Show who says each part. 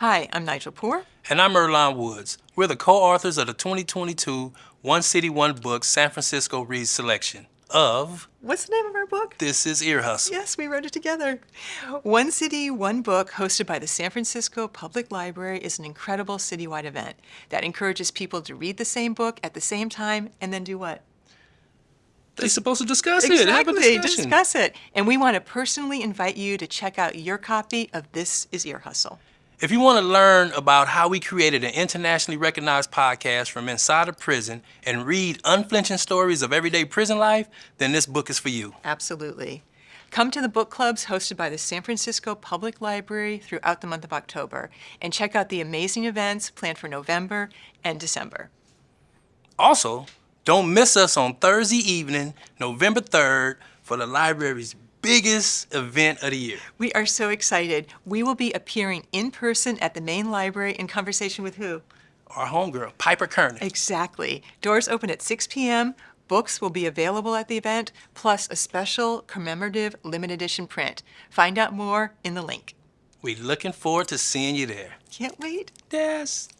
Speaker 1: Hi, I'm Nigel Poor.
Speaker 2: And I'm Earlonne Woods. We're the co-authors of the 2022 One City, One Book San Francisco Reads selection of...
Speaker 1: What's the name of our book?
Speaker 2: This is Ear Hustle.
Speaker 1: Yes, we wrote it together. One City, One Book, hosted by the San Francisco Public Library, is an incredible citywide event that encourages people to read the same book at the same time and then do what?
Speaker 2: They're supposed to discuss
Speaker 1: exactly,
Speaker 2: it, have a discussion.
Speaker 1: discuss it. And we want to personally invite you to check out your copy of This is Ear Hustle.
Speaker 2: If you want to learn about how we created an internationally recognized podcast from inside a prison and read unflinching stories of everyday prison life, then this book is for you.
Speaker 1: Absolutely. Come to the book clubs hosted by the San Francisco Public Library throughout the month of October and check out the amazing events planned for November and December.
Speaker 2: Also, don't miss us on Thursday evening, November 3rd, for the library's biggest event of the year.
Speaker 1: We are so excited. We will be appearing in person at the main library in conversation with who?
Speaker 2: Our homegirl, Piper Kerman.
Speaker 1: Exactly. Doors open at 6 p.m. Books will be available at the event, plus a special commemorative limited edition print. Find out more in the link.
Speaker 2: We're looking forward to seeing you there.
Speaker 1: Can't wait.
Speaker 2: Yes.